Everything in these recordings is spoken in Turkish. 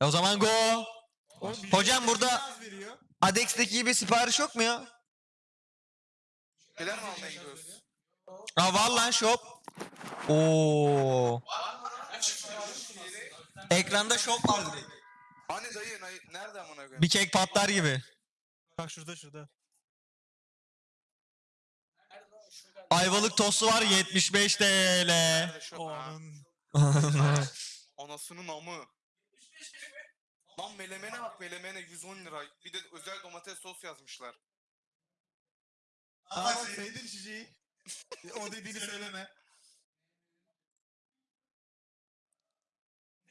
E o zaman go. Hocam burada. Adex'teki gibi sipariş yok mu ya? Neler mi almaya gidiyoruz? Aa var lan shop. Oo. Ekranda shop var direkt. Hani dayı nay- nerede amına koyayım? Bir kek patlar gibi. Bak şurada şurada. Ayvalık tostu var 75 TL. Nerede şu? O Ha, anın. Anasının amı. Lan melemene bak melemene 110 lira. Bir de özel domates sos yazmışlar. Aa bak sevdin şişeyi. o dediğini söyleme.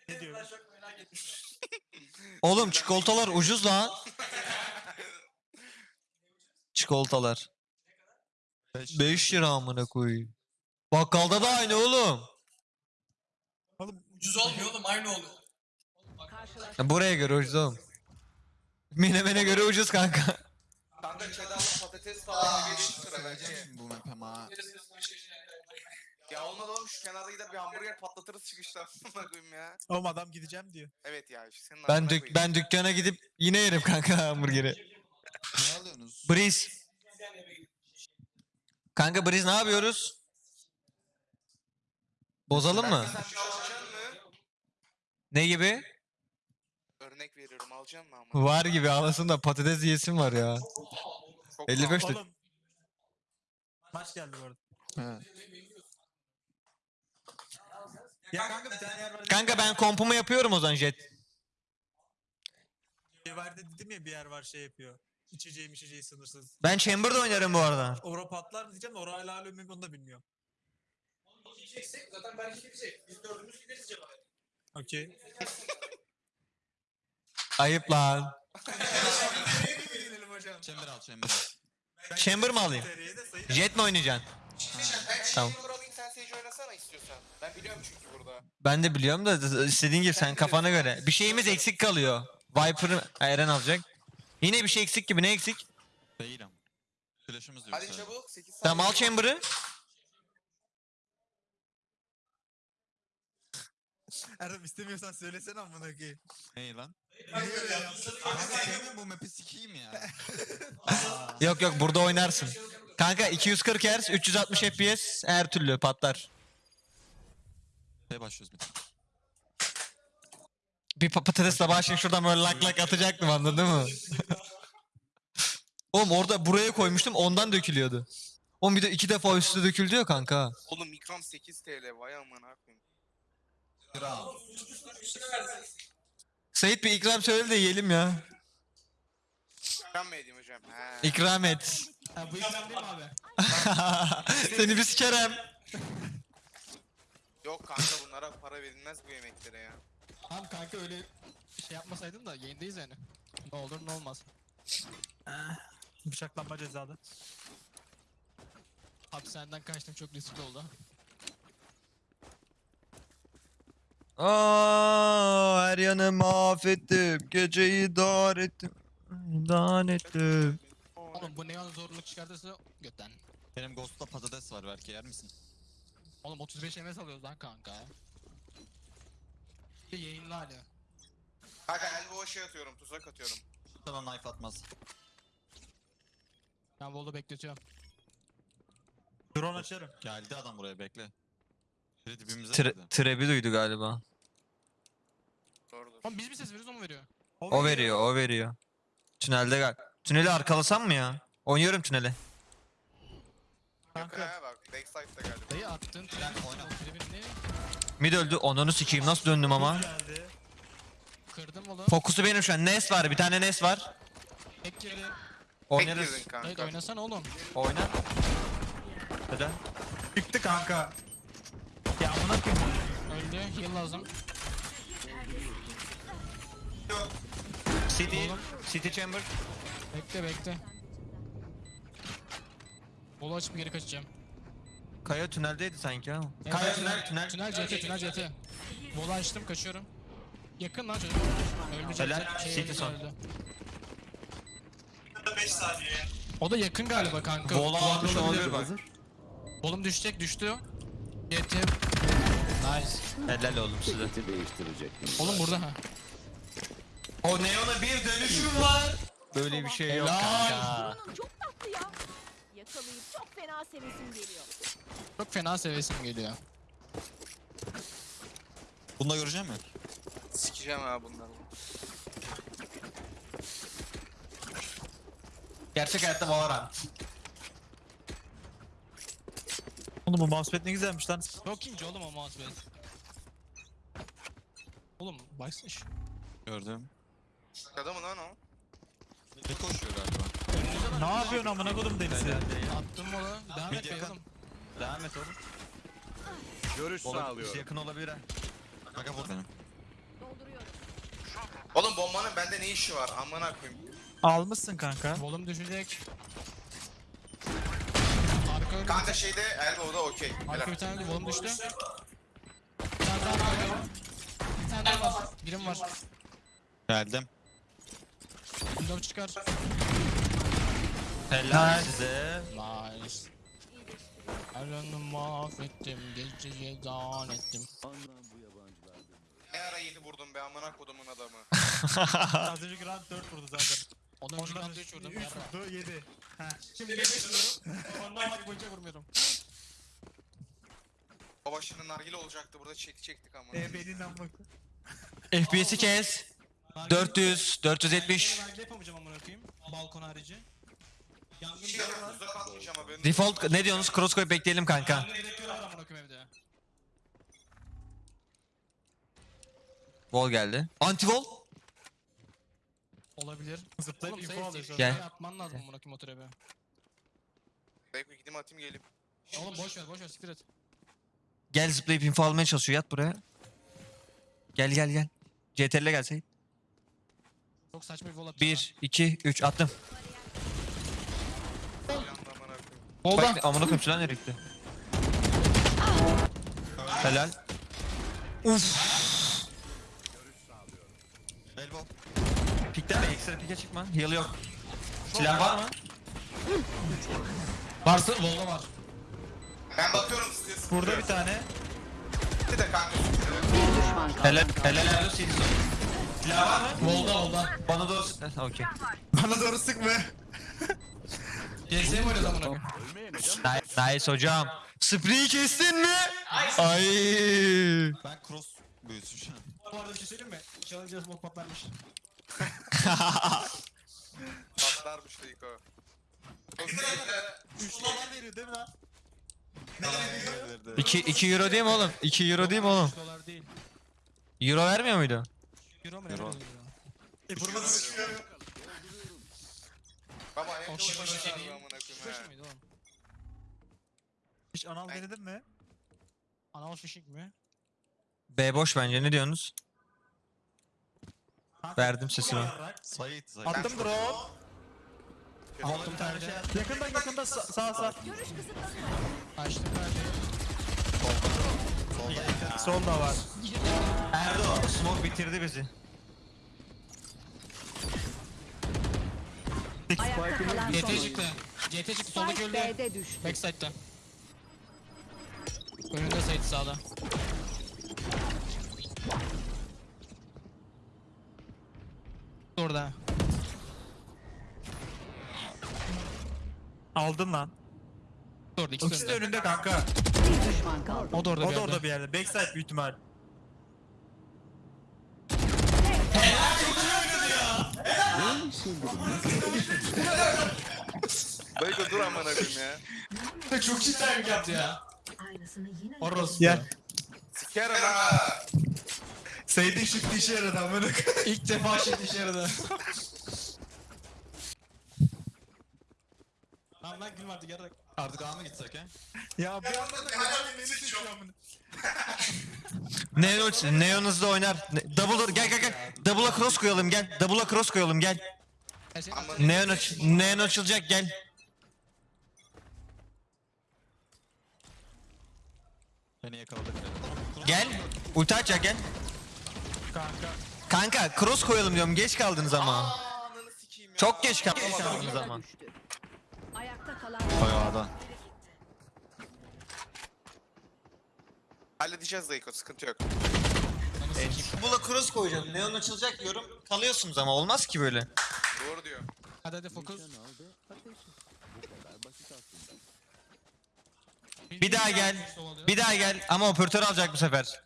Ne diyor? Oğlum çikolatalar ucuz lan. Çikolatalar. 5 lira amına koyayım. Bakkalda da aynı oğlum. Oğlum Ucuz olmuyor oğlum aynı oluyor. Ya Buraya göre ucuz oğlum. Menemene göre ucuz kanka. Kanka cheddarlı patates falan 5 lira Söyleyeceğim belki. şimdi bu map ama. Ya olmadı oğlum şu kenarda gider bir hamburger patlatırız çıkışta. Amına koyayım ya. oğlum adam gideceğim diyor. Evet ya işte senin Ben amına dük ben dükkana gidip yine yerim kanka hamburgeri. Ne alıyorsunuz? Breeze. Kanka Breeze ne yapıyoruz? Bozalım mı? Sen bir şey alacaksın mı? Ne gibi? Veriyorum alacaksın mı ama? Var gibi alasın da patates yiyesim var ya. Çok 55 pahalı. de- Oğlum. Maç geldi bu arada. He. Ya kanka bir tane yer var. Kanka ben kompumu yapıyorum o zaman jet. Vardı dedim ya bir yer var şey yapıyor. İçeceğim içeceği sınırsız. Ben Chamber'da oynarım bu arada. Ora patlar mı diyeceğim de ora hala ölüm onu da bilmiyorum. Gideceksek zaten belki gidecek. Biz dördümüz gideriz cevap. Okey. Ayıp lan. Chamber al chamber al. Chamber mı alayım? Jet mi oynayacaksın? Ben Tamam. Ben biliyorum çünkü burada. Ben de biliyorum da istediğin gibi sen kafana göre. Bir şeyimiz eksik kalıyor. Viper'ı Eren alacak. Yine bir şey eksik gibi ne eksik? Değilim. Flash'ımız yok. Hadi çabuk 8 saniye. Tamam al Chamber'ı. Erdem istemiyorsan söylesene amına koyayım. Ney lan? Sevmiyorum bu map'i sikeyim ya. Yok yok burada oynarsın. Kanka 240 Hz 360 FPS her türlü patlar. Şey başlıyoruz bir tane. Bir pa- patatesle başlayıp şuradan böyle lak lak atacaktım anladın mı? Oğlum orada buraya koymuştum ondan dökülüyordu. Oğlum bir de iki defa üstüne döküldü ya kanka. Oğlum ikram 8 TL vay amına koyayım. Kral. Sait bir ikram söyle de yiyelim ya. İkram mı edeyim hocam? He. İkram et. Ha bu ikram değil mi abi? Seni bir sikerem. Yok kanka bunlara para verilmez bu yemeklere ya. Tamam kanka öyle şey yapmasaydın da yayındayız yani. Ne olur ne olmaz. Bıçaklanma cezalı. Hapishaneden kaçtım çok riskli oldu. Aa, her yanı mahvettim. Geceyi dar ettim. Dan ettim. Oğlum bu neon zorluk çıkartırsa götten. Benim Ghost'ta patates var belki yer misin? Oğlum 35 MS alıyoruz lan kanka. Bir yayınlı hali. Kanka elbow şey atıyorum tuzak atıyorum. Sana knife atmaz. Ben Vol'da bekletiyorum. Drone açarım. Geldi adam buraya bekle. Biri dibimize Tre girdi. trebi duydu galiba. Doğrudur. Oğlum biz mi ses veriyoruz o mu veriyor? O veriyor, o veriyor. Tünelde gal. Tüneli arkalasam mı ya? Oynuyorum tüneli. Kanka. ha bak backside'da galiba. Dayı attın. Gel, oyna. Tribün ne? Mid öldü. Onunu sikeyim. Nasıl döndüm ama? Geldi. Kırdım oğlum. Fokusu benim şu an. Nes var. Bir tane Nes var. Tek girdi. Oynarız. Girdin Dayı kanka. oynasana oğlum. Oyna. Neden? Çıktı kanka. Ya amına koyayım. Öldü. Heal lazım. City. Oğlum. City Chamber. Bekle bekle. Bolu açıp geri kaçacağım. Kaya tüneldeydi sanki ha. Evet, Kaya tünel, tünel. Tünel CT, tünel CT. Bolu açtım, kaçıyorum. Yakın lan çocuk. Öldü CT. Helal, Şey, öldü, son. öldü. O da yakın galiba kanka. Bola olabilir. olabilir bak. Bolum düşecek, düştü. CT. Nice. Helal oğlum size. değiştirecektim. Oğlum burada ha. O Neon'a bir dönüşüm var. Böyle bir şey yok Helal. kanka. Bunun çok tatlı ya. Yakalayıp çok fena sevesim geliyor. Çok fena sevesim geliyor. Bunu da göreceğim mi? Sikeceğim ha bunları. Gerçek hayatta Valorant. Oğlum bu mousepad ne güzelmiş lan. Çok ince oğlum o mousepad. Oğlum baksana şu. Gördüm. Şaka mı lan o? Bir koşuyor galiba. Ne yapıyorsun amına kodum Deniz'i? Attım mola. Devam et be oğlum. Devam et oğlum. Görüş Oğlum sağlıyorum. yakın olabilir ha. Kanka vur. Dolduruyorum. Oğlum bombanın bende ne işi var? Amına koyayım. Almışsın kanka. Volum düşecek. Öyle Kanka şeyde Elbow'da okey. Arka bir tane volum düştü. Bir tane daha var. Bir tane daha var. Birim var. Geldim. Window çıkar. Helal size. Nice. Aranı mahvettim, geceyi dan ettim. Ne ara yedi vurdum be amına kodumun adamı. Az önceki round 4 vurdu zaten. Ondan önce de 3 vurdum. 3 yarra. vurdu 7. Şimdi 5 vuruyorum. Ondan maç boyunca vurmuyorum. Baba şimdi nargile olacaktı burada çekti çektik amına. E benim amına FPS'i kes. 400, 470. Ben yapamayacağım amına koyayım. Balkon harici. Yangın Şey var. haberin. Default ne diyorsunuz? Cross koyup bekleyelim kanka. Yangın direktörü var amına koyayım evde. Wall geldi. Anti wall. Olabilir. Zıplayıp Oğlum info safe alıyor safe. şu an. Gel. Şey Atman lazım amına koyayım o trebe. Belki gideyim atayım geleyim. Oğlum boş ver boş ver siktir et. Gel zıplayıp info almaya çalışıyor. Yat buraya. Gel gel gel. CTRL'e gelsey. Çok saçma bir vol atacağım. 1, 2, 3 attım. Yandı koyayım. Oldu. Bak amına koyayım silah nereye gitti? Helal. Uf. Pikten mi? Ekstra pike çıkma. Heal yok. Silah var mı? Varsa volda var. Ben bakıyorum size. Burada bir tane. Bir de kanka. Helal. Helal Erdo Silson. Silah var mı? Volda volda. Bana doğru sık. Okey. Bana doğru sıkma. GS'ye mi oynuyoruz amına Nice, nice hocam. Spree'yi kestin mi? Ay. Ben cross büyüsün şu an. Bu arada bir şey söyleyeyim mi? Challenge'a smoke patlarmış. Patlarmış da ilk o. 3 dolar veriyor değil mi lan? 2 2 euro değil mi oğlum? 2 euro değil mi oğlum? 3 dolar değil. Euro vermiyor muydu? Euro mu ne Euro. veriyor? E sıkıyor. Baba en çok şey amına koyayım oğlum? Hiç anal denedin mi? Anal fishing mi? B boş bence ne diyorsunuz? Verdim sesimi. Sait. Sait. Attım drone. Aldım bir tane. Yakında yakında sa- sağ sağ. Görüş kısıtlanıyor. Açtım perdeyi. Sol da var. Erdo smoke bitirdi bizi. Ayakta kalan son GT oyuncu. çıktı. GT çıktı soldaki Spike öldü. B'de düştü. Backside'da. Önünde Sait sağda. Orada. Aldın lan. Orada ikisi İkisi de önünde. önünde kanka. Bir düşman kaldı. O da orada O da orada bir yerde. Backside büyük ihtimal. Belki dur amına koyayım ya. Çok iyi timing yaptı ya. Aynısını yine Orası. Gel. Sikerim ha. Seydin shift işe yaradı amına koyayım. İlk defa şey işe yaradı. Tamam lan gülme artık yarrak. Artık A mı gitsek he? Ya bir anda da helal beni seçiyor amına. Neon, Neon hızlı oynar. Ne- Double gel gel gel. Double'a cross koyalım gel. Double'a cross koyalım gel. Neon aç Neon açılacak gel. Beni yakaladık. Gel. Ulti açacak gel. Kanka. Kanka cross koyalım diyorum. Geç kaldınız ama. Ananı sikeyim ya. Çok geç kaldınız ama. Ayakta kalan Koy A'da. Halledeceğiz Dayko sıkıntı yok. Bula cross koyacağım. Neon açılacak diyorum. Kalıyorsunuz ama olmaz ki böyle. Doğru diyor. Hadi hadi fokus. Bir daha gel. Bir daha gel ama operatör alacak bu sefer.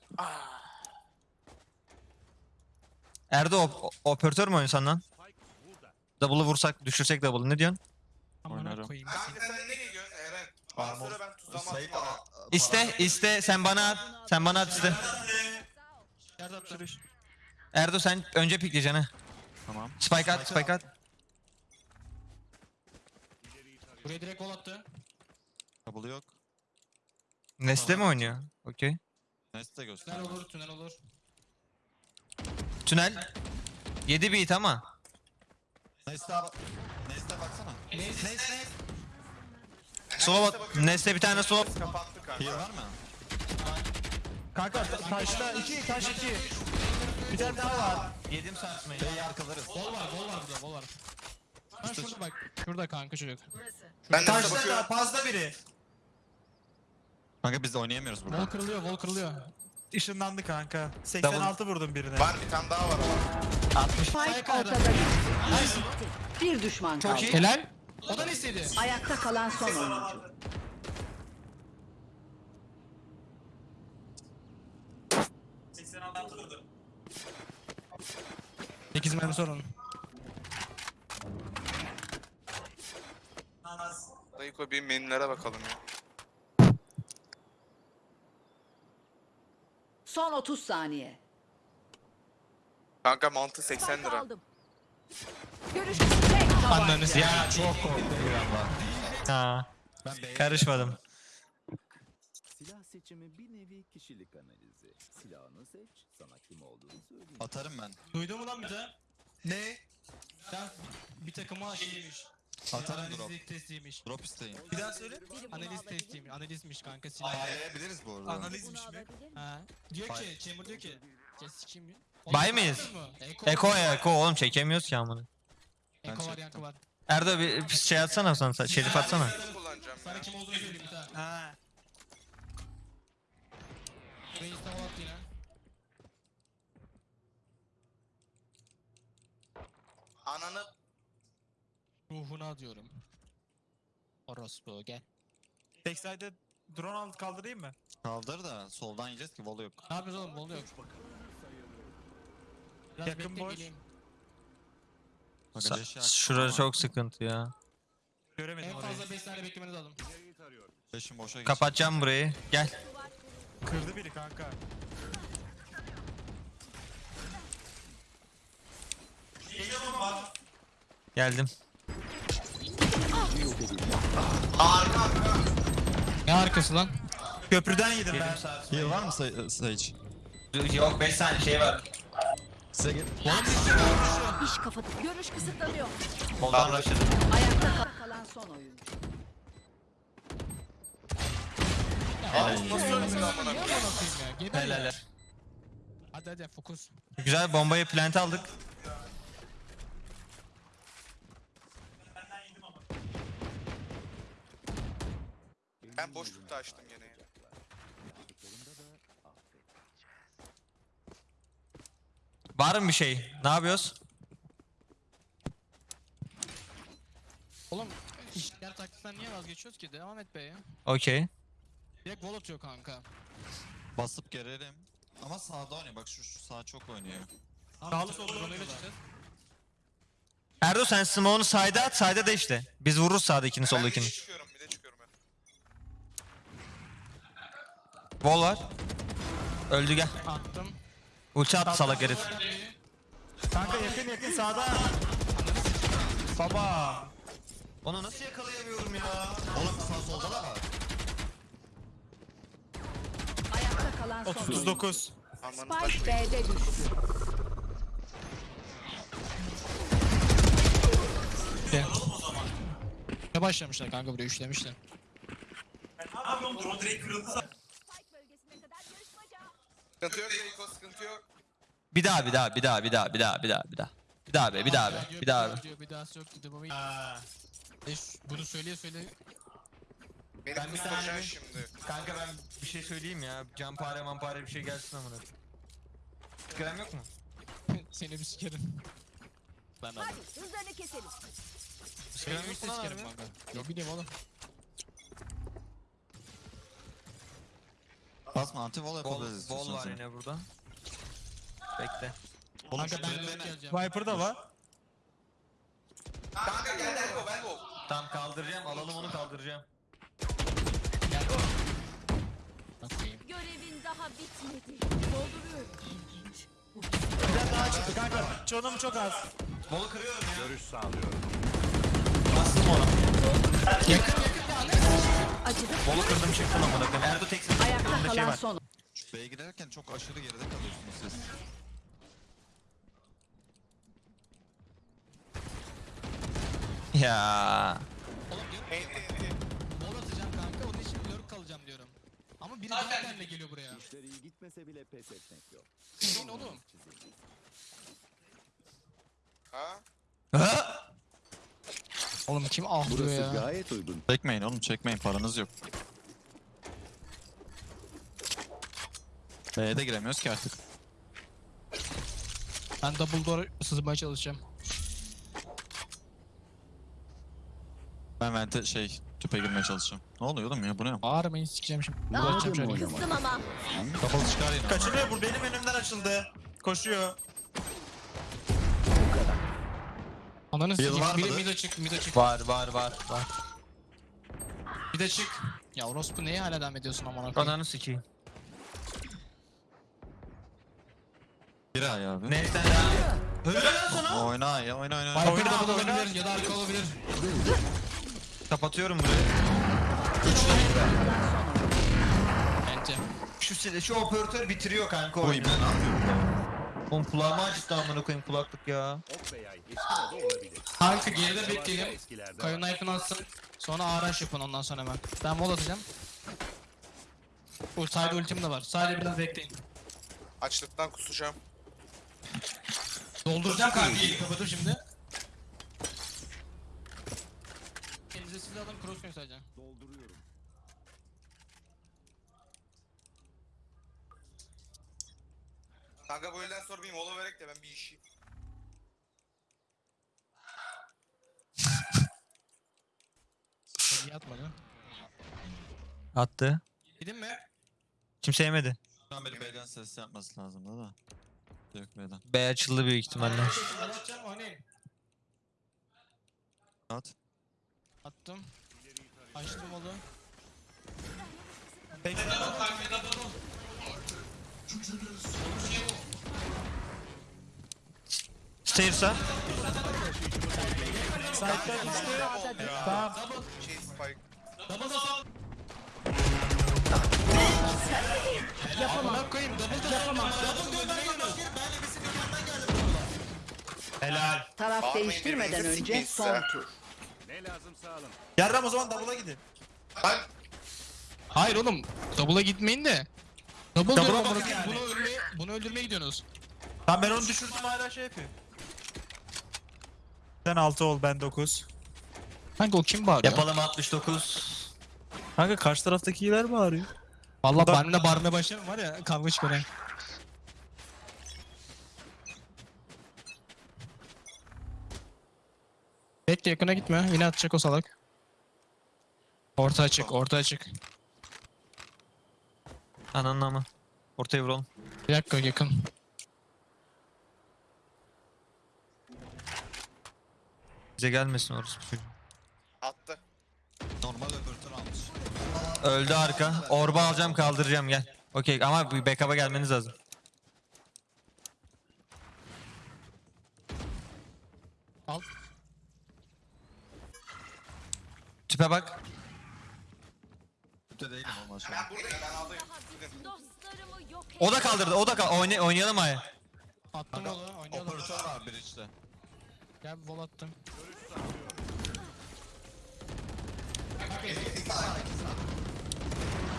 Erdo op- operatör mü oynasan lan? Double'ı vursak düşürsek double'ı ne diyorsun? Amına Oynarım. koyayım. Kanka sen nereye gidiyorsun Eren? Bana söyle ben tuzlama Sait atayım. aa, İste iste sen bana at. Sen bana at iste. Erdo sen önce pikleyeceksin ha. Tamam. Spike at spike at. Buraya direkt gol attı. Kabul yok. Neste mi oynuyor? Okey. Neste Tünel göster. olur, tünel olur. Tünel. 7 beat ama. Neste abi. Neste baksana. Sola bak. Neste bir tane sola. Kapattı kanka. Var mı? Kanka ta- taşta iki taş iki. Bir tane daha var. Yedim sarsmayı. B'yi arkalarız. Gol var, gol var burada, gol var. Ha şurada bak. Şurada kanka çocuk. Ben Taşta da fazla biri. Kanka biz de oynayamıyoruz Vol burada. kırılıyor, vol kırılıyor. Işınlandı kanka. 86 vurdum birine. Var bir tane daha var ama. 60. Spike ortada. Bir düşman kaldı. iyi. Helal. O da ne istedi? Ayakta kalan son oyuncu. Sekiz mermi sorun. Dayıko bir menülere bakalım ya. Son 30 saniye. Kanka mantı 80 Spike lira. aldım. Görüş tek Anlarınız ya. Çok korktum. Ha. Karışmadım. Silah seçimi bir nevi kişilik analizi. Silahını seç, sana kim olduğunu söyleyeyim. atarım ben. Duydun mu lan bir daha? Ne? Sen bir takıma Analiz drop. testiymiş. Drop isteyin. Bir daha söyle. Analiz testiymiş. Analizmiş kanka silah. Ayarlayabiliriz bu arada. Analizmiş mi? Ha. Diyor ki, Chamber diyor ki. Jess kim? Bay mıyız? Eko ya Eko oğlum çekemiyoruz ki amına. Eko var, yankı var. Erdo bir bir şey atsana sana. Şerif atsana. Kullanacağım Sana ya. kim olduğunu söyleyeyim bir daha. Ha. Reis de attı yine. Ananı Ruhuna diyorum. Orospu gel. Backside'de drone alt kaldırayım mı? Kaldır da soldan yiyeceğiz ki vol yok. Ne yapıyoruz oğlum? Bolu yok. Biraz Yakın bekle boş. geleyim. Sa- aç. Şurası çok sıkıntı ya. Göremedim En orayı. fazla 5 tane beklemeniz lazım. Leşim boşa geçti. Kapatacağım burayı. Gel. Kırdı biri kanka. Geldim. Ne arkası lan? Köprüden yedim ben. Heal var mı Say- Sage? Yok 5 tane şey var. Size gel. iş kafada. Görüş kısıtlanıyor. Moldan rushladım. Ayakta ka- kalan son oyuncu. nasıl ölmedi amına koyayım? Geber ya. Helal. Hadi hadi fokus. Güzel bombayı plant aldık. Ben boşlukta açtım gene ya. Var mı bir şey? Ne yapıyoruz? Oğlum işler taktikten niye vazgeçiyoruz ki? Devam et be ya. Okey. Direkt gol atıyor kanka. Basıp gelelim. Ama sağda oynuyor. Bak şu, şu sağ çok oynuyor. Sağlı sollu drone'uyla çıkacağız. Erdo sen smoke'unu side'a at. Side'a da işte. Biz vururuz sağdakini Ben bir soldakini. de çıkıyorum bir de çıkıyorum Wall var. Öldü gel. Attım. Ulti attı salak herif. Kanka yakın yakın sağda. Baba. Onu nasıl yakalayamıyorum ya? Oğlum sağ solda da var. Ayakta kalan son oyuncu. 39. Aman Spike B'de düştü. Ne başlamışlar kanka buraya üçlemişler. Spike bölgesine kadar yarışmaca. Sıkıntı yok Dayıko sıkıntı yok. Bir daha bir daha bir daha bir daha bir daha bir daha bir daha. Bir daha be bir daha be bir daha be. Bir daha yok dedi baba. Ha. E, bunu söyleye söyle. Beni Ben bir tane- şimdi. Kanka ben bir şey söyleyeyim ya. Campare mampare bir şey gelsin amına. Skrem yok mu? Seni bir sikerim. Ben de Hadi hızlarını keselim. Bir yok mu lan kanka. Ne bileyim oğlum. Basma anti wall Wall, yapabiliriz wall istiyorsan var sen. yine burada. Bekle. Oğlum Kanka şu ben dönüp geleceğim. Viper da var. Kanka gel Elbow Elbow. Tamam kaldıracağım. Alalım onu kaldıracağım. Bakayım. Görevin daha bitmedi. Dolduruyorum. Bir tane daha çıktı kanka. Çoğunum çok az. Wall'u kırıyorum ya. Görüş sağlıyorum. Bastım ona. Acıdı. Wall'u kırdım çıktım amına koyayım. Erdo tek Ayakta şey kalan var. son Şu B'ye girerken çok aşırı geride kalıyorsunuz siz. Ya. Oğlum diyorum Enti enti. bol atacağım kanka onun için lurk kalacağım diyorum. Ama biri daha benle geliyor buraya. İşler iyi gitmese bile pes etmek yok. Senin oğlum. Çizildi. Ha? Oğlum kim ahlıyor Burası ya? gayet uygun. Çekmeyin oğlum çekmeyin paranız yok. B'ye de giremiyoruz ki artık. Ben double door sızmaya çalışacağım. Ben vente şey tüpe girmeye çalışacağım. Ne oluyor oğlum ya bu ne? Bağırmayın sikeceğim şimdi. Ne Uğraşacağım şöyle. Kızdım ama. Kapalı çıkar yine. Kaçırıyor bu benim önümden açıldı. Koşuyor. Ananı sikeyim. var Biri mıdır? mide çık, mide çık. Var var var var. Bir de çık. Ya orospu neye hala devam ediyorsun amına koyayım? Ananı sikeyim. Bir ay abi. Ya? Sana. Oyna ya oyna oyna. Viper Oyna, double oyna. olabilir ya da arka olabilir. Kapatıyorum burayı. Bence. Şu sile- şu operatör bitiriyor kanka Oy oyunu. ben ne yapıyorum? Oğlum kulağıma acıttı amına koyayım kulaklık ya. Kanka geride bekleyelim. var. knife'ını atsın. Sonra araç yapın ondan sonra hemen. Ben wall atacağım. Bu side ultim de var. Sadece biraz bekleyin. Açlıktan kusacağım. Dolduracağım kanka yeri kapatıp şimdi. Elinize silah alın cross koyun sadece. Dolduruyorum. Kanka bu elden sonra bir mola vererek de ben bir işi. İyi atmadı. Attı. Gidin mi? Kimse yemedi. Şu an beni B'den ses yapması lazım da da. Yok B'den. B açıldı büyük ihtimalle. Ben atacağım oynayın. At. Attım. Açtım oğlum. Stairs'a. Side'den düştü. Tamam. Şey spike. Amına koyayım double yapamam. Helal. Taraf Bağırmayın değiştirmeden birbirinize, önce sikmeyin son size. tur. Yarram o zaman double'a gidin. Ben Hayır oğlum. Double'a gitmeyin de. Double Double'a diyorum bakın amına koyayım. yani. Bunu öldürmeye, bunu öldürmeye gidiyorsunuz. Tamam ben onu düşürdüm hala şey yapıyor. Sen 6 ol ben 9. Kanka o kim bağırıyor? Yapalım 69. Kanka karşı taraftakiler bağırıyor. Valla Da- benimle bağırmaya başlarım var ya kavga çıkarayım. Bekle yakına gitme. Yine atacak o salak. Orta açık, orta açık. Ananın ama. Ortaya vuralım. Bir dakika yakın. Bize gelmesin orası. attı. Normal öbürtür almış. Öldü arka. Orba alacağım kaldıracağım gel. Okey ama bir backup'a gelmeniz lazım. Al. Tüpe bak. Tüpte değilim oğlum aşağı. Ben buradayım ben aldayım. Dostlarımı yok et. O da kaldırdı. O da kal Oyna oynayalım ay. Attım onu, oynayalım. Operatör var bir içte. Gel vol attım.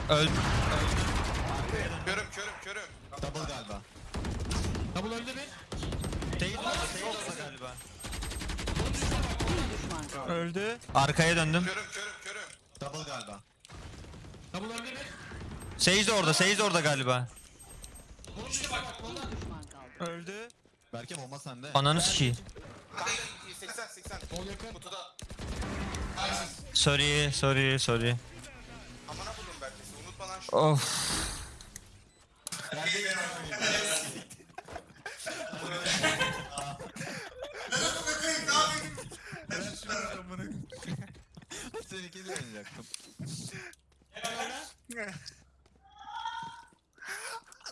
Öldü. Körüm körüm körüm. Double galiba. Double öldü bir. Değil değil orada galiba. Öldü. Arkaya döndüm. Körüm körüm körüm. Double galiba. Double öldü bir. Sage de orada, Sage de orada galiba. Bir düşman kaldı. Öldü. Berke bomba sende. Ananı sikeyim. Kanka 80 80. Sol yakın. Kutuda. Sorry, sorry, sorry. Amına buldum Berke'si. Unutma lan şu. Of. Seninkiyle oynayacaktım.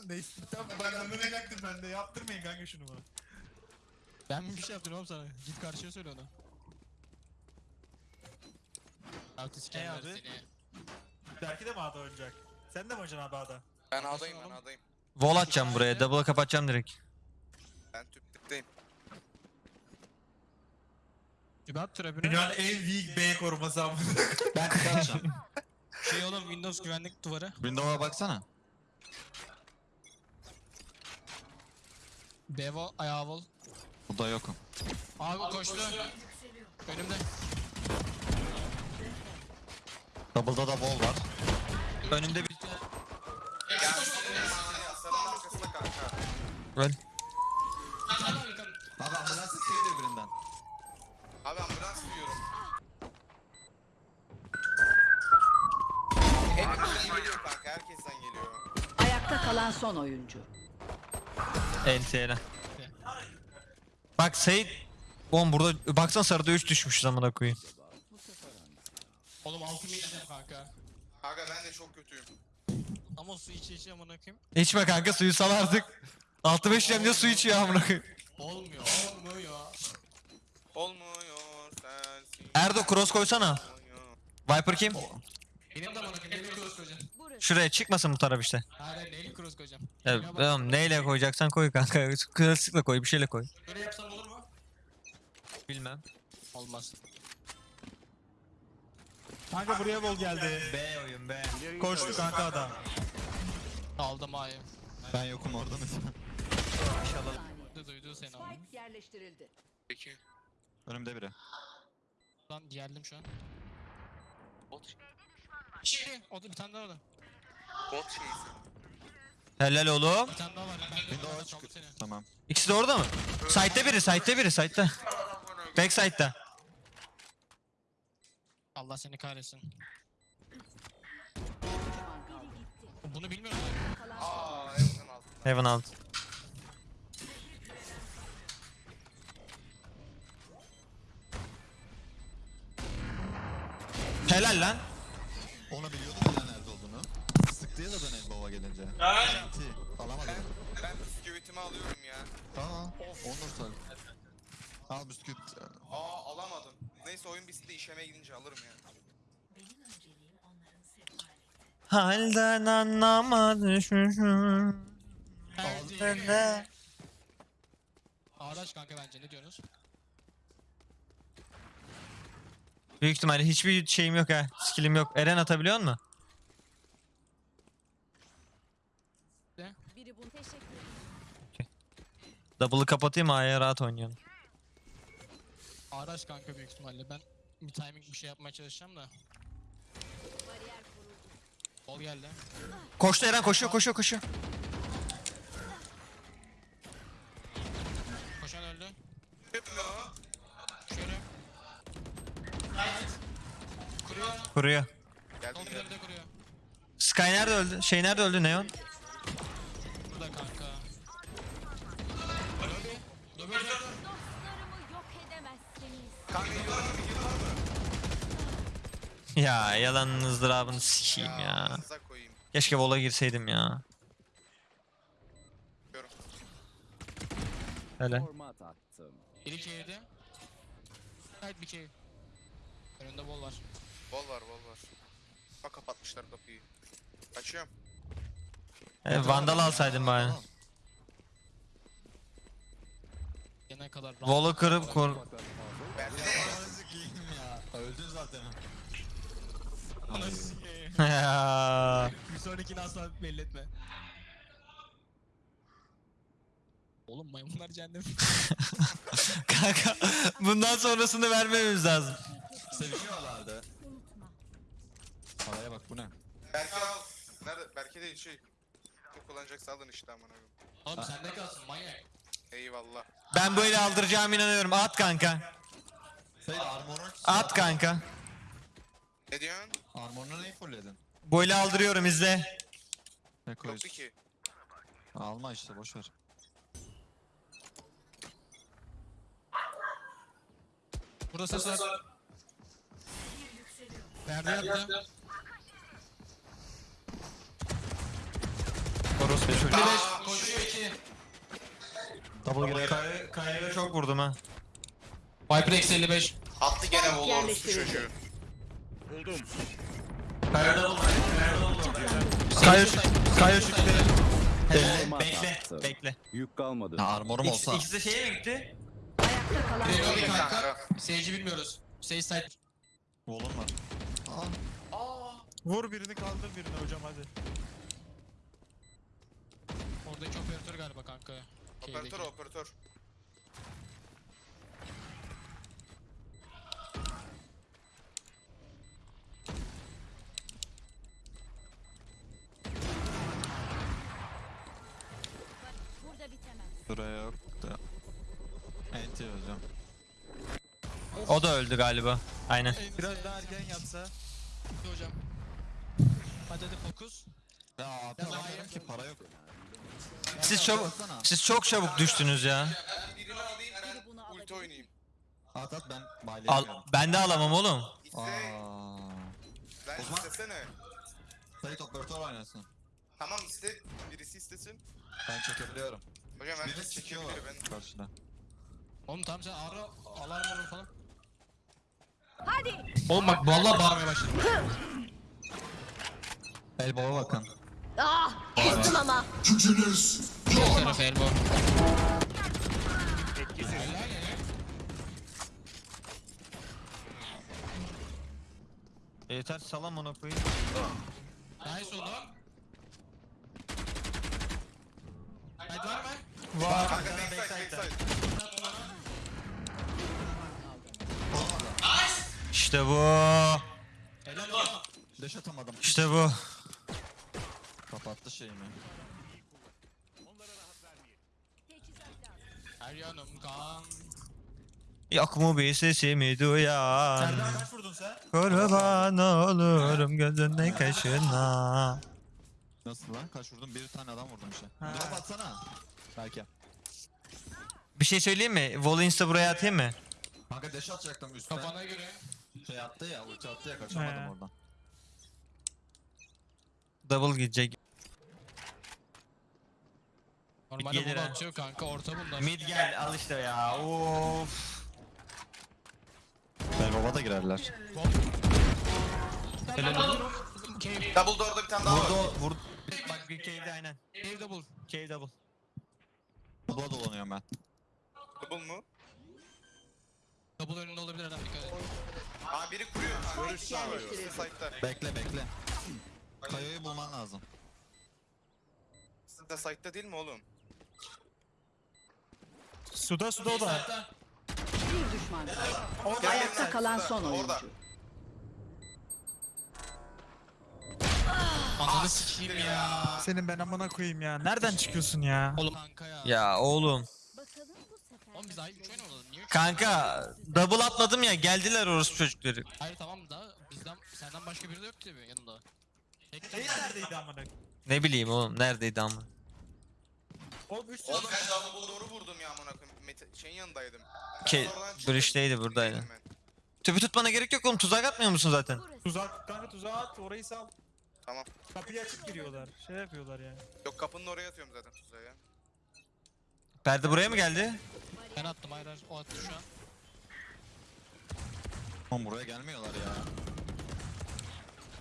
Neyse tamam ben anlamayacaktım ben de. Yaptırmayın kanka şunu bana. Ben mi bir şey yaptım oğlum sana? Git karşıya söyle onu. Altı sikerler abi? seni. Belki de mi A'da oynayacak? Sen de mi oynayacaksın abi A'da? Ben A'dayım ben A'dayım. Wall atacağım buraya. Double'a kapatacağım direkt. Ben tüp tüpteyim. Übat trapını. Dünyanın en weak B koruması abi. Ben tık atacağım. Şey oğlum Windows güvenlik duvarı. Windows'a baksana. Bevo ayağı vol. Burada yokum. Abi koştu. Önümde. Double'da da wall var. Önümde bir... Öl. Abi ambulans istedi birinden. Abi ambulans duyuyorum. Hepimizden geliyor kanka. Herkesten geliyor. Ayakta kalan son oyuncu. NT'yle. Bak Sait... Oğlum burada... Baksana sarıda 3 düşmüş amına koyayım. Oğlum altımı yiyeceğim kanka. Kanka ben de çok kötüyüm. Ama su içe içe amına koyayım. İçme kanka suyu sal artık. Altı beş diye su içiyor amına koyayım. Olmuyor, olmuyor. Olmuyor sensin. Erdo cross koysana. Viper kim? Benim de amına koyayım. Neyle cross koyacağım? Şuraya çıkmasın bu taraf işte. Hayır, neyle cross koyacağım? Ya, tamam neyle koyacaksan koy kanka. Klasikle koy bir şeyle koy. Böyle yapsam olur mu? Bilmem. Olmaz. Kanka buraya bol geldi. B oyun B. Koştu kanka adam. Aldım A'yı. Ben yokum orada mesela. Duydu, duydu seni ama. Spike yerleştirildi. Peki. Önümde biri. Lan geldim şu an. Bot, Şimdi o da bir tane daha var. bot şeysi. Helal oğlum. Bir tane daha var. Ben de Windows'a orada çık. kaldı seni. Tamam. İkisi de orada mı? Side'de biri, side'de biri, side'de. Backside'da. Allah seni kahretsin. Bunu bilmiyorum. Aa Evan'ın altında. Heaven alt. Helal lan. Onu biliyordum ya nerede olduğunu. Sıktı ya da ben elbaba gelince. Garanti. Alamadım. Ben bisküvitimi alıyorum ya. Tamam. Onur sar. Al bisküvit. Aa alamadım. Neyse oyun bitsin de işeme gidince alırım ya. Halden anlama düşmüşüm. Altında. Araç kanka bence ne diyorsunuz? Büyük ihtimalle hiçbir şeyim yok ha. Skillim yok. Eren atabiliyor mu? Biri bunu teşekkür ederim. Double'ı kapatayım A'ya rahat oynayalım. Araç kanka büyük ihtimalle. Ben bir timing bir şey yapmaya çalışacağım da. Bol geldi. Koştu Eren koşuyor koşuyor koşuyor. Koşan öldü. Yapmıyor. Şöyle. Kuruyor. Geldim Sol geldim. üzerinde kuruyor. Sky nerede öldü? Şey nerede öldü Neon? Burada kanka. Lobi. Lobi öldü. Dostlarımı yok edemezsiniz. Kanka yıllar mı yıllar mı? Ya yalanın ızdırabını sikeyim ya. Ağzınıza koyayım. Keşke vola girseydim ya. Diyorum. Format attım. Biri cave'de. Side bir cave. Önünde bol var. Bol var bol var. Bak kapatmışlar kapıyı. Açıyorum. E, Vandal alsaydım bari. Gene kadar. Volu kırıp kur... Ya. Öldün zaten. Ya. Bir sonrakini asla belli etme. Oğlum maymunlar cehennem. Kanka bundan sonrasını vermemiz lazım. Seviniyorlardı. Havaya bak bu ne? Berke al. Nerede? Berke değil şey. Kim kullanacaksa alın işte amına koyayım. Oğlum sende kalsın manyak. Eyvallah. Ben böyle aldıracağım inanıyorum. At kanka. Sayın armorun At kanka. Ne diyorsun? Armorunu neyi fullledin? Böyle aldırıyorum izle. Ne Yoktu koyuyorsun? ki. Alma işte boş ver. Burada ses var. Perde yattı. Orospu çocuğu. 55 koşuyor 2. Double girer. Kaya, kayaya çok vurdum ha. Viper eksi 55. Attı gene bol orospu çocuğu. Kaya, kaya çıktı. Olmaz Bekle, attı. bekle. Yük kalmadı. Ya armorum olsa. ikisi de şeye mi gitti? Ayakta kalan bir kanka. Seyirci bilmiyoruz. Sage side. Volum var. Vur birini kaldır birini hocam hadi. Oradaki operatör galiba kanka. Operatör Şeydeki. operatör. Burada bitemez. Buraya yok da. Enti hocam. O da öldü galiba. Aynen. Biraz daha erken yapsa. Hocam. Hadi hadi fokus. Ya abi alamıyorum ki para yok. Siz çok siz çok çabuk düştünüz ya. Birini alayım ulti oynayayım. At at ben Al, ben de alamam oğlum. İste. Aaa. Ben O zaman- istesene. Sayit operatör oynasın. Tamam iste. Birisi istesin. Ben çekebiliyorum. Hocam herkes çekiyor çekebiliyor ben. karşıda. Oğlum tamam sen ara alarm vurun falan. Hadi. Oğlum bak vallahi bağırmaya başladım. El baba bakın. Ah, kızdım ama. Sol tarafı elbow. Yeter salam ona koyayım. Nice oğlum. Haydi var mı? Var. Kanka backside backside. İşte bu. Helal. Deş atamadım. İşte bu. Kapattı şeyimi. Her yanım kan. Yok mu bir sesimi duyan? Serdar kaç vurdun sen? Kurban olurum gözünden kaşına. Nasıl lan? Kaç vurdum? Bir tane adam vurdum işte. Drop atsana. Belki. Bir şey söyleyeyim mi? Vol insta buraya atayım mı? Kanka deş atacaktım üstten. Kafana göre. Şey attı ya, ulti attı ya kaçamadım He. oradan. Double gidecek. Normalde Gelir bunu ha. atıyor kanka orta bunlar. Mid gel al işte ya. Of. El baba da girerler. Helal. Cave. Double door'da bir tane daha Vurdu var. o. Vurdu. Bak bir cave'de aynen. Cave double. Cave double. Baba dolanıyorum ben. Double mu? Double önünde olabilir adam dikkat et. Aa biri kuruyor. Görüş yerleştirildi. Site'da. Bekle bekle. Kayayı bulman lazım. Site site'da değil mi oğlum? Suda suda o da. Bir düşman kaldı. Gel, Ayakta kalan son oyuncu. Orada. ananı sikeyim ya. Senin ben amına koyayım ya. Nereden çıkıyorsun ya? Oğlum kanka ya. Ya oğlum. Bakalım bu sefer. Oğlum biz aynı 3 oynamadık. Niye üç Kanka double atladım ya geldiler orospu çocukları. Hayır tamam da bizden senden başka biri de yok tabii yanında. Tek Şey neredeydi amına? Ne bileyim oğlum neredeydi ama. Oğlum 3 Oğlum ben double door'u vurdum ya amına koyayım. Mete, şeyin yanındaydım. Ke Oradan çıktım. Breach'teydi buradaydı. Ben. Tüpü tutmana gerek yok oğlum tuzak atmıyor musun zaten? Tuzak kanka tuzağa at orayı sal. Tamam. Kapıyı açıp giriyorlar. Şey yapıyorlar yani. Yok kapının oraya atıyorum zaten tuzağı ya. Perde buraya mı geldi? Ben attım hayır hayır o attı şu an. Oğlum buraya gelmiyorlar ya.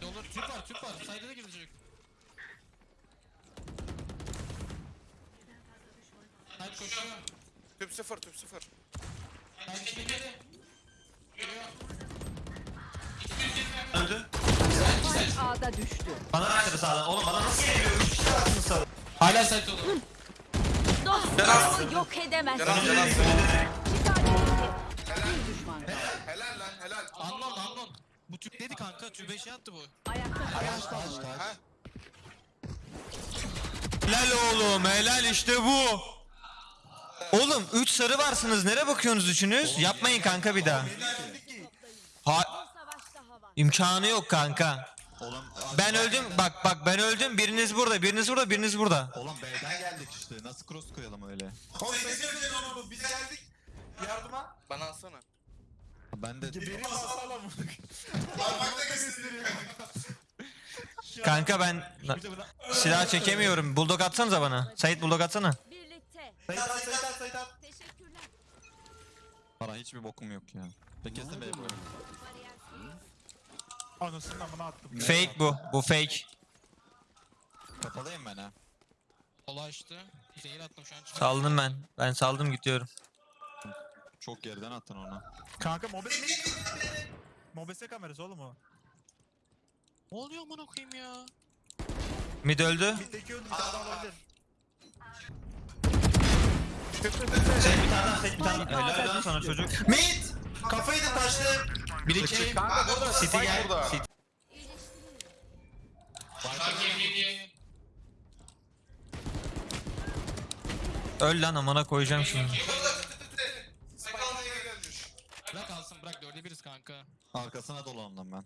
Ne olur Türk var Türk var. Sayda da girecek. Hayır koşuyor. Tüp sıfır tüp sıfır. Hayır çekilmedi. A'da düştü. Bana başladı sağdan. Oğlum bana nasıl geliyor? Üç kişi attın sağdan. Hala site olur. Dostlarımı yok. Bir düşman kaldı. Helal lan helal. Unknown unknown. Bu Türk dedi kanka. Tübe şey attı bu. Ayakta oyuncu. Ha? Helal oğlum helal işte bu. Oğlum 3 sarı varsınız. Nereye bakıyorsunuz üçünüz? Yapmayın kanka bir daha. Ha imkanı yok kanka. Oğlum Ben öldüm. Bak bak ben öldüm. Biriniz burada, biriniz burada, biriniz burada. Oğlum B'den geldik işte. Nasıl cross koyalım öyle? Biz geldik. Yardıma. Bana alsana. Ben de. Parmakla gösteriyor. Kanka ben silah çekemiyorum. Bulldog atsanıza bana. Sait bulldog atsana. Sayit at, at. Teşekkürler. para hiçbir bokum yok ya. Ben kesin B yapıyorum. Anasını amına attım. Fake bu. Bu fake. Kapalıyım ben ha. Sola açtı. Zehir attım şu an. çıkıyor. Saldım ben. Ben saldım gidiyorum. Çok geriden attın onu. Kanka mobese mi? Mobese kamerası oğlum o. Ne oluyor amına koyayım ya? Mid öldü. Mitteki öldü bir tane daha olabilir. Helal lan sana çocuk. Mid! Kafayı da taştı. Bir iki. Kanka burada. City gel. burada. City. Öl lan amına koyacağım şimdi. Sakalına yine gelmiş. Bırak alsın bırak dörde biriz kanka. Arkasına dolandım ben.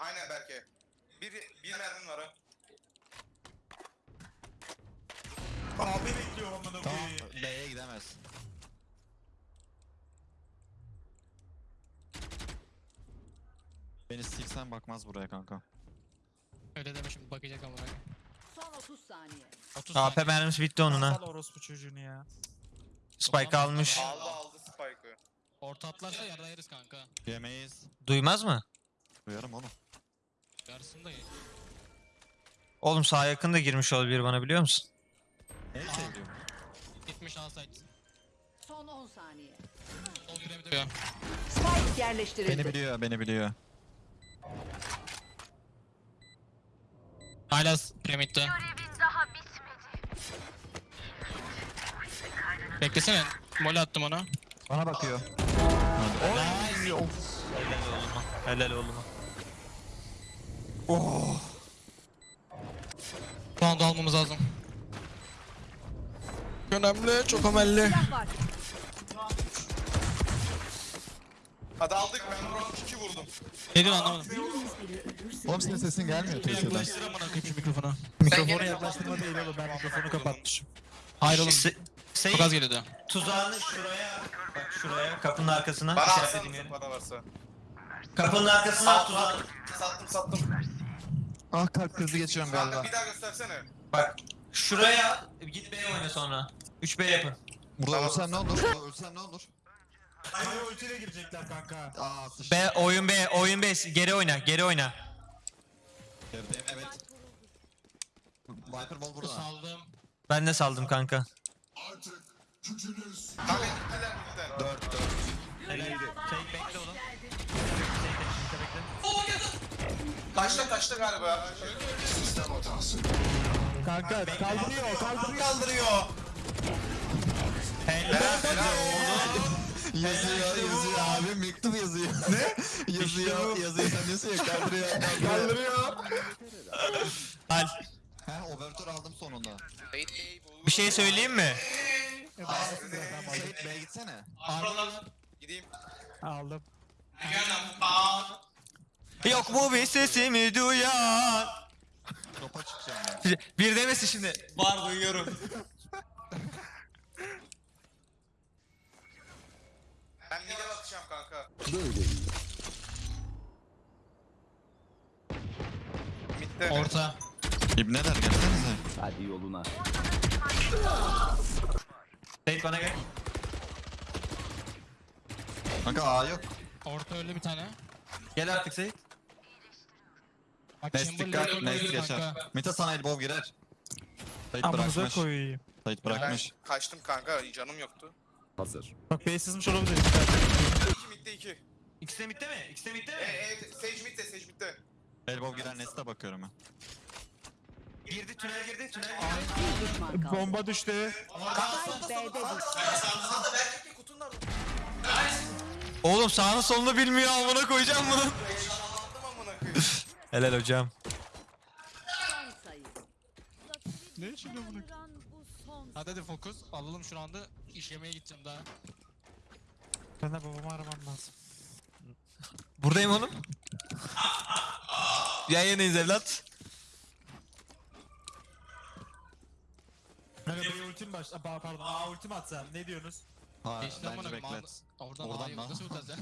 Aynen Berke. Bir, bir mermin var ha. Abi bekliyor amına Tamam koyayım. B'ye gidemez. Beni siksen bakmaz buraya kanka. Öyle deme şimdi bakacak koyayım. Son 30 saniye. 30 AP mermisi bitti onun ha. Sal orospu çocuğunu ya. Spike almış. Aldı aldı Spike'ı. Orta atlarsa yarra yeriz kanka. Yemeyiz. Duymaz mı? Duyarım oğlum. Yarısını da ye. Oğlum sağ yakında girmiş olabilir bana biliyor musun? Ne seviyorum? Gitmiş alsaydı. Son 10 saniye. Sol de Spike yerleştirildi. Beni biliyor, beni biliyor. Hala piramitte. Beklesene. Mole attım ona. Bana bakıyor. Helal oğluma. Helal oğluma. Round almamız lazım. Önemli, çok önemli. Hadi aldık ben round 2 vurdum. Ne diyorsun anlamadım. Oğlum senin sesin gelmiyor Twitch'ten. Yaklaştır amına koyayım şu mikrofona. Mikrofonu yaklaştırma değil oğlum ben mikrofonu kapatmışım. Hayır oğlum. Se- Çok az geliyordu. tuzağını şuraya. Bak şuraya. Kapının arkasına. Bana yere. para varsa. Kapının arkasına at tuzağını. Sattım sattım. Ah kalp krizi geçiyorum Kanka bir daha göstersene. Bak şuraya git B oyna sonra. 3B yapın. Burada ölsem ne olur? Burada ölsem ne olur? Ay ultiyle girecekler kanka. Aa sıçtım. B oyun B oyun B geri oyna geri oyna. Gerideyim evet. Viper ball burada. Saldım. Ben de saldım kanka. Kanka gittiler gittiler. 4 4. Sait bekle oğlum. Kaçta kaçta galiba. Kanka kaldırıyor kaldırıyor. Kaldırıyor. Yazıyor yazıyor abi mektup yazıyor. Ne? yazıyor yazıyor sen diyorsun ya kaldırıyor kaldırıyor. Al. He overture aldım sonunda. Bir şey söyleyeyim mi? Sait B'ye gitsene. Gideyim. Aldım. Yok mu bir sesimi duyan? Topa çıkacağım ben. Bir demesin şimdi. Var duyuyorum. Ben mid'e bakacağım kanka. Böyle iyi. Mid'de. Orta. İbneler gelsenize. Hadi yoluna. Sait bana gel. Kanka A yok. Orta öyle bir tane. Gel artık Sait. Bak Nest dikkat. Nest kanka. Mita sana elbow girer. Sait Amınıza bırakmış. koyayım. Sait Ben bırakmış. kaçtım kanka canım yoktu. Hazır. Bak B sızmış olabilir. 2 mid'de 2. İkisi de bitti mi? İkisi de bitti E mi? e Sage mid'de Sage mid'de. Elbow girer Nest'e bakıyorum ben. Girdi tünel girdi tünel girdi. Bir düşman kaldı. Bomba düştü. Spike B'de düştü. Sağda belki kutunlar. Oğlum sağını solunu bilmiyor amına koyacağım bunu. Amına koyayım. Helal hocam. Son sayı. Ne için bu son Hadi hadi fokus. Alalım şu anda. İşlemeye gideceğim daha. Ben de babamı aramam lazım. Buradayım oğlum. Yayındayız evlat. Kanka bir ultim baş... Aa, pardon. Aa ultim atsam. Ne diyorsunuz? Ha, Geçti bence beklet. Oradan, Oradan A'yı lan. nasıl utacağız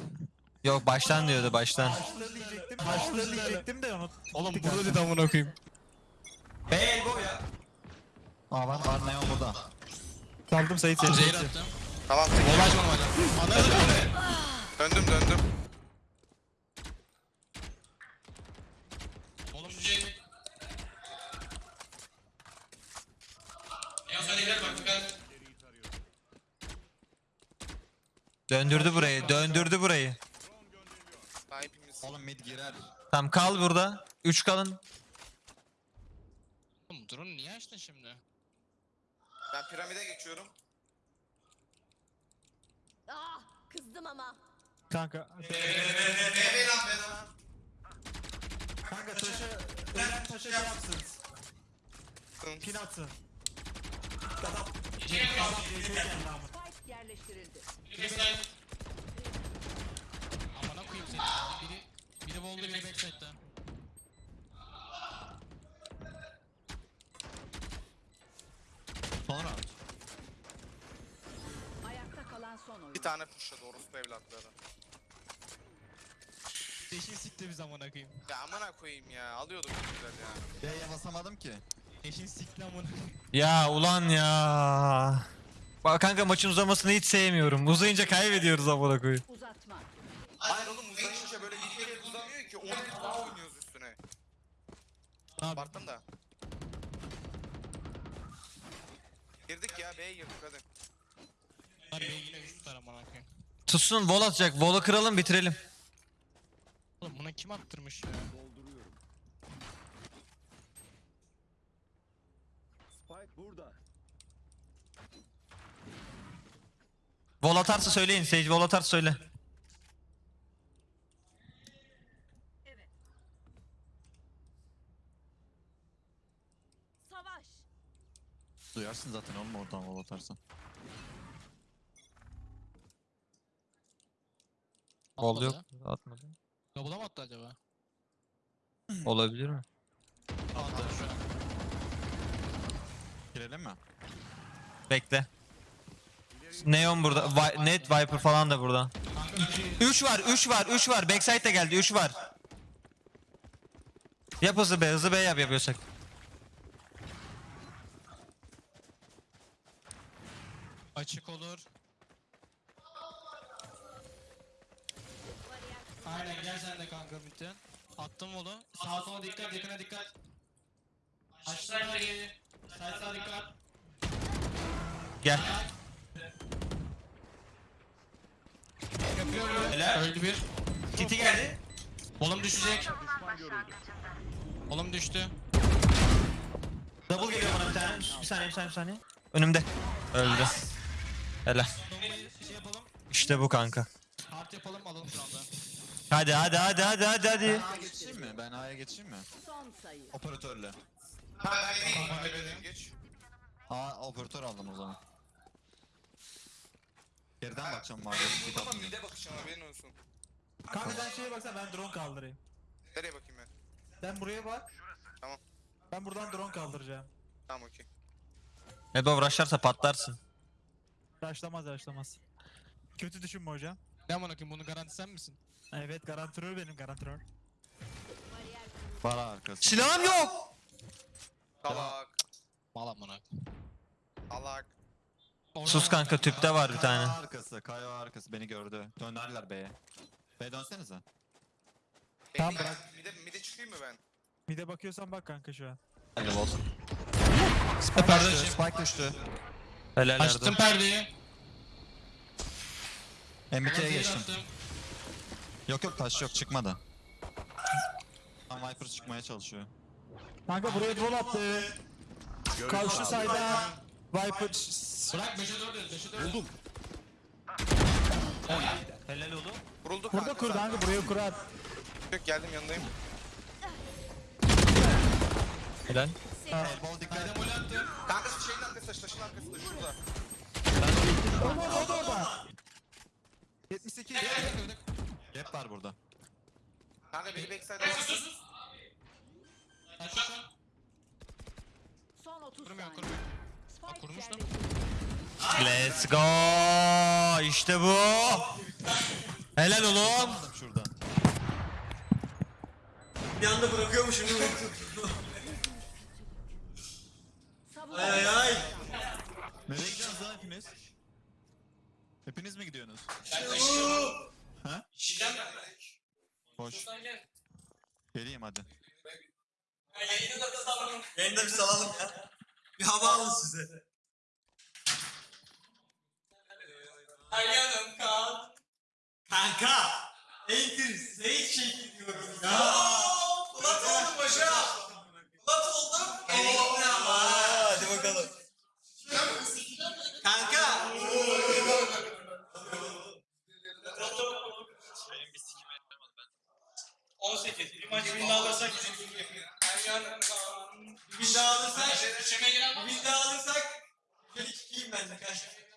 Yok baştan diyordu baştan. Başları diyecektim. Başları diyecektim de unut. Oğlum burada dedi amına koyayım. Aa var var Neon burada. Saldım Sait seni. Zehir attım. Tamam tek. Olay. Anladın mı? Döndüm döndüm. Oğlum düşecek. Ya sen ileri bak dikkat. Döndürdü burayı döndürdü burayı. Hepimiz. Oğlum mid girer. Tamam kal burada. 3 kalın. Oğlum drone niye açtın şimdi? Ben piramide geçiyorum. Ah kızdım ama. Kanka. Bebe lan bebe lan. Kanka taşa... Ölen taşa şey yapsın. Pin atsın. Spike yerleştirildi. Amına koyayım seni. Biri biri wall'da biri backside'da. Son round. Ayakta kalan son oyun. Bir tane pushladı orospu evlatları. Eşin sikti biz amına koyayım. Ya amına koyayım ya. Alıyorduk güzel ya. B'ye basamadım ki. Eşin sikti amına koyayım. Ya ulan ya. Bak kanka maçın uzamasını hiç sevmiyorum. Uzayınca kaybediyoruz amına koyayım. Uzatma. Hayır oğlum uzayınca böyle bir kere uzamıyor ki 10 daha oynuyoruz üstüne. Abi Abarttım da. Girdik ya B'ye girdik hadi. bunlar beni yine üç tutar amına koyayım. Tutsun vol atacak. Vol'u kıralım bitirelim. Oğlum buna kim attırmış ya? Dolduruyorum. Spike burada. Vol atarsa söyleyin. Sage vol atarsa söyle. Savaş. Duyarsın zaten oğlum oradan wall atarsan. Vol yok. Atmadı. Atmadı. Double'a mı attı acaba? Olabilir mi? Attı şu an. Girelim mi? Bekle. Neon burada. Vi- Net Viper falan da burada. 3 var, 3 var, 3 var. Backside de geldi, 3 var. Yap hızlı B, hızlı B yap yapıyorsak. Açık olur. Aynen gel midden. Attım onu. Sağa sola dikkat, yakına dikkat. Aşağı geri. Sağ sağa dikkat. Gel. Yapıyorum. Helal. Öldü bir. Titi geldi. Oğlum düşecek. Oğlum düştü. Double geliyor bana bir tane. Bir saniye, bir saniye, bir saniye. Önümde. Öldü. Helal. Şey. İşte bu kanka. Hard yapalım alalım şu anda. Hadi hadi hadi hadi hadi hadi. Ben A'ya geçeyim mi? Ben A'ya geçeyim mi? Son sayı. Operatörle. Ha ben B'ye girdim geç. A operatör aldım o zaman. Geriden bakacağım var. Bir Ama tatlı. mide bakışım haberin olsun. Kanka sen şeye baksana ben drone kaldırayım. Nereye bakayım ben? Sen buraya bak. Tamam. Ben buradan drone kaldıracağım. Tamam okey. Ebo rushlarsa patlarsın. Raşlamaz raşlamaz. Kötü düşünme hocam. Ne amına koyayım bunu garanti sen misin? Evet garantörör benim garantörör. Var arkası. Silahım yok. Salak. Mal amına. Salak. Sus kanka tüpte var bir tane. Kayo arkası, Kayo arkası beni gördü. Dönerler B'ye. B dönsenize. Tamam, bırak. Mide, mide çıkayım mı ben? Mide bakıyorsan bak kanka şu an. Hadi vol. Perde Düştü, Spike düştü. Helal Açtım perdeyi. MBT'ye Zehir geçtim. attım. Yok yok taş yok çıkmadı. Tam Viper çıkmaya çalışıyor. Kanka buraya drone attı. Karşı sayda Viper Bırak 5'e 4 et 5'e 4 Buldum. Helal oğlum. Vuruldu kanka. burada kur kanka buraya kur at. Yok geldim yanındayım. Helal. Bol dikkat. Attım. Kanka şu şeyin arkasında, taşın arkasında şurada. O da orada. 78. Gap var burada. Kanka biri backside'a bak. Taşla. Son 30 Kurmuyor saniye. kurmuyor. Spike kurmuş lan. Let's go. İşte bu. Helal oğlum. Şurada. Bir anda bırakıyormuşum. Savun. ay ay. Nereye gidiyorsunuz lan hepiniz? Hepiniz mi gidiyorsunuz? Ha? Şişem Boş. Geleyim hadi. Yayında da salalım. Yayında bir salalım ya. Bir hava alın size. Ayağım kan. Kanka. Enter Sage çekiliyorum ya. Ulat oldum başa. Ulat oldum. Elimle ama. Hadi bakalım. Kanka. 18. Bir maç win daha alırsak bir daha alırsak bir daha alırsak şöyle çıkayım ben de kanka.